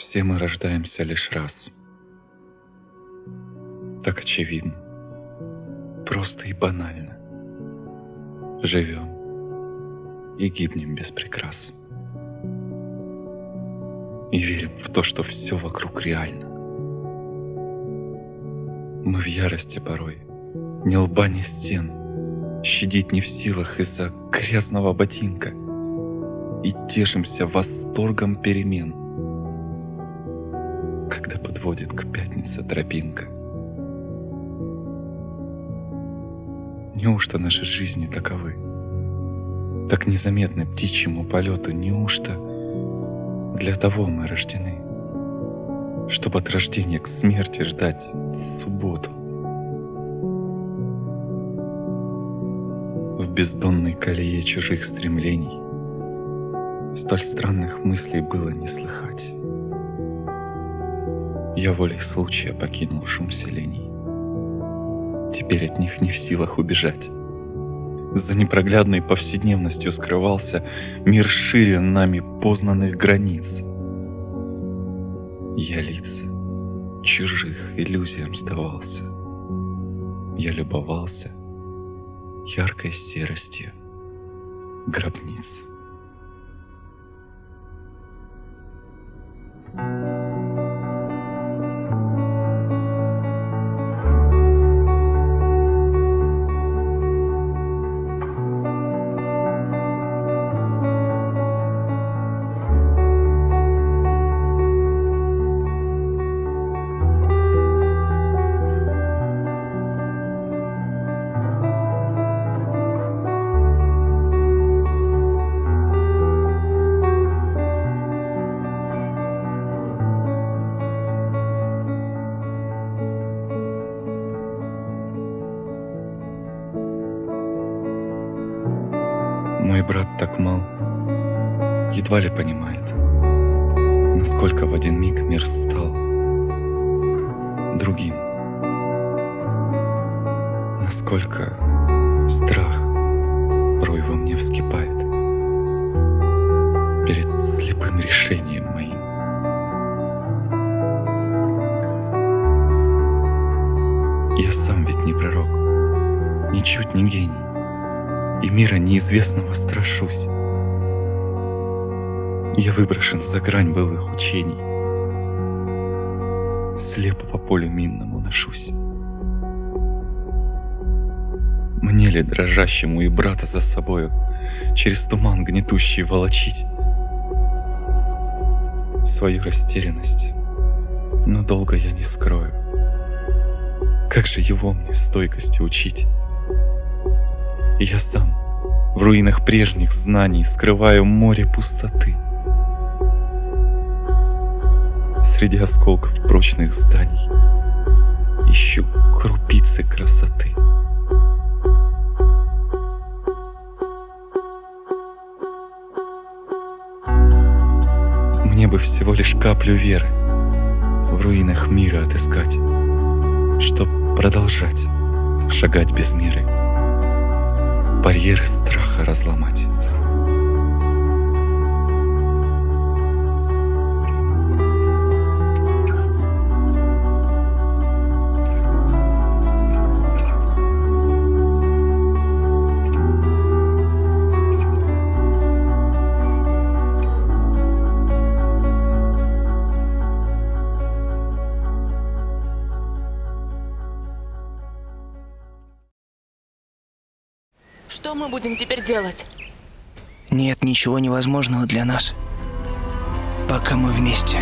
Все мы рождаемся лишь раз. Так очевидно. Просто и банально. Живем и гибнем без прикрас. И верим в то, что все вокруг реально. Мы в ярости порой, ни лба, ни стен, Щадить не в силах из-за грязного ботинка И тешимся восторгом перемен, Когда подводит к пятнице тропинка. Неужто наши жизни таковы? Так незаметны птичьему полету, неужто для того мы рождены? Чтобы от рождения к смерти ждать субботу. В бездонной колее чужих стремлений Столь странных мыслей было не слыхать. Я волей случая покинул шум селений теперь от них не в силах убежать. За непроглядной повседневностью скрывался мир шире нами познанных границ. Я лиц чужих иллюзиям сдавался. Я любовался яркой серостью гробниц. Мой брат так мал, едва ли понимает, Насколько в один миг мир стал другим. Насколько страх порой во мне вскипает Перед слепым решением моим. Я сам ведь не пророк, ничуть не гений и мира неизвестного страшусь. Я выброшен за грань былых учений, слепо по полю минному ношусь. Мне ли дрожащему и брата за собою через туман гнетущий волочить свою растерянность, но долго я не скрою. Как же его мне стойкости учить? Я сам в руинах прежних знаний скрываю море пустоты. Среди осколков прочных зданий ищу крупицы красоты. Мне бы всего лишь каплю веры в руинах мира отыскать, чтоб продолжать шагать без меры барьеры страха разломать. Что мы будем теперь делать? Нет ничего невозможного для нас, пока мы вместе.